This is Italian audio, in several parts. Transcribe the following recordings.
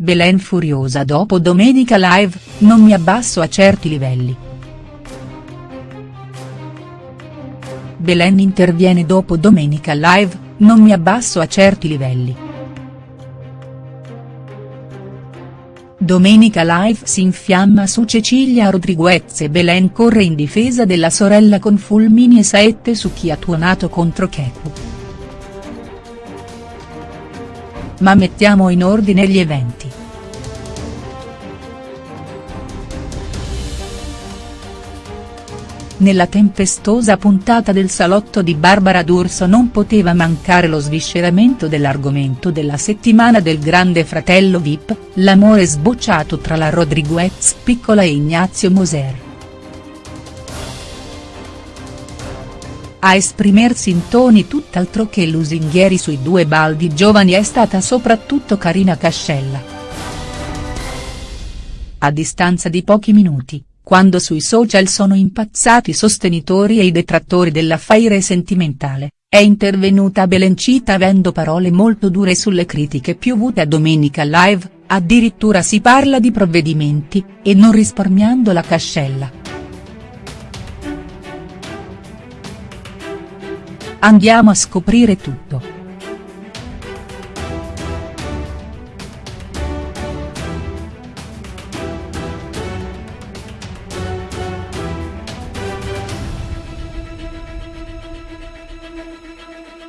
Belen furiosa dopo Domenica Live, non mi abbasso a certi livelli. Belen interviene dopo Domenica Live, non mi abbasso a certi livelli. Domenica Live si infiamma su Cecilia Rodriguez e Belen corre in difesa della sorella con fulmini e saette su chi ha tuonato contro Kepu. Ma mettiamo in ordine gli eventi. Nella tempestosa puntata del salotto di Barbara D'Urso non poteva mancare lo svisceramento dell'argomento della settimana del grande fratello Vip, l'amore sbocciato tra la Rodriguez piccola e Ignazio Moser. A esprimersi in toni tutt'altro che lusinghieri sui due baldi giovani è stata soprattutto Carina Cascella. A distanza di pochi minuti, quando sui social sono impazzati i sostenitori e i detrattori dell'affaire sentimentale, è intervenuta Belencita avendo parole molto dure sulle critiche piovute a Domenica Live, addirittura si parla di provvedimenti, e non risparmiando la cascella. Andiamo a scoprire tutto.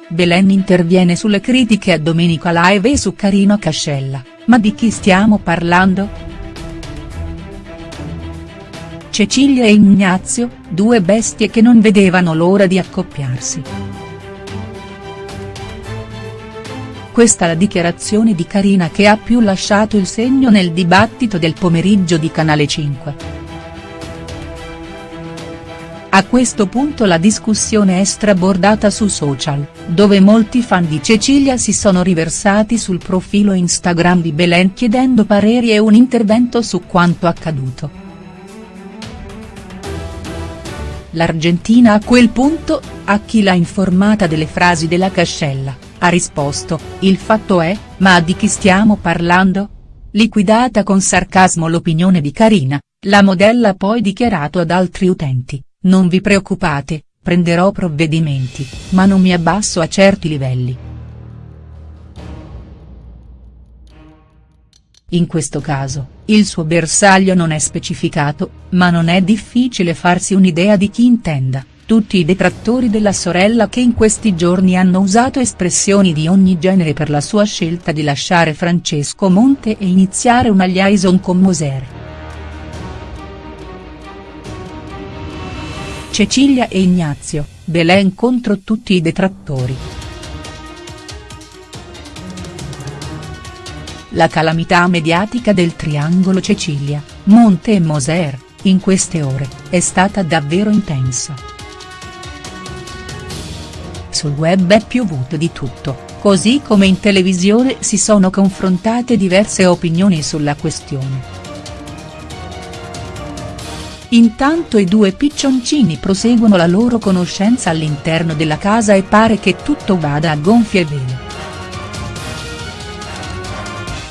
Belen interviene sulle critiche a Domenica Live e su Carino Cascella, ma di chi stiamo parlando?. Cecilia e Ignazio, due bestie che non vedevano l'ora di accoppiarsi. Questa la dichiarazione di Carina che ha più lasciato il segno nel dibattito del pomeriggio di Canale 5. A questo punto la discussione è strabordata su social, dove molti fan di Cecilia si sono riversati sul profilo Instagram di Belen chiedendo pareri e un intervento su quanto accaduto. L'Argentina a quel punto, a chi l'ha informata delle frasi della Cascella, ha risposto, il fatto è, ma di chi stiamo parlando? Liquidata con sarcasmo l'opinione di Carina, la modella ha poi dichiarato ad altri utenti. Non vi preoccupate, prenderò provvedimenti, ma non mi abbasso a certi livelli. In questo caso, il suo bersaglio non è specificato, ma non è difficile farsi un'idea di chi intenda, tutti i detrattori della sorella che in questi giorni hanno usato espressioni di ogni genere per la sua scelta di lasciare Francesco Monte e iniziare una liaison con Moser. Cecilia e Ignazio, Belen contro tutti i detrattori. La calamità mediatica del triangolo Cecilia, Monte e Moser, in queste ore, è stata davvero intensa. Sul web è piovuto di tutto, così come in televisione si sono confrontate diverse opinioni sulla questione. Intanto i due piccioncini proseguono la loro conoscenza all'interno della casa e pare che tutto vada a gonfie vele.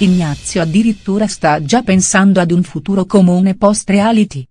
Ignazio addirittura sta già pensando ad un futuro comune post-reality.